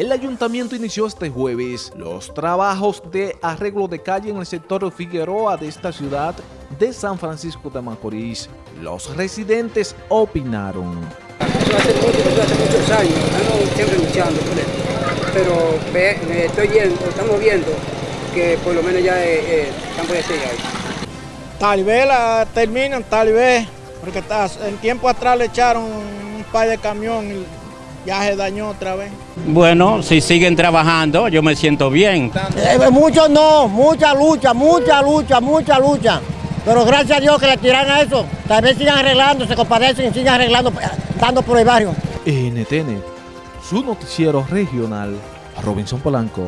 El ayuntamiento inició este jueves los trabajos de arreglo de calle en el sector Figueroa de esta ciudad de San Francisco de Macorís. Los residentes opinaron. Eso hace mucho, eso hace muchos años, estamos siempre luchando por esto. Pero ve, me estoy viendo, estamos viendo que por lo menos ya eh, eh, están por ese ahí. Tal vez la terminan, tal vez, porque en tiempo atrás le echaron un par de camión y ya se dañó otra vez. Bueno, si siguen trabajando, yo me siento bien. Eh, mucho no, mucha lucha, mucha lucha, mucha lucha. Pero gracias a Dios que le tiran a eso. Tal vez sigan arreglando, se compadecen y sigan arreglando, eh, dando por el barrio. NTN, su noticiero regional, Robinson Polanco.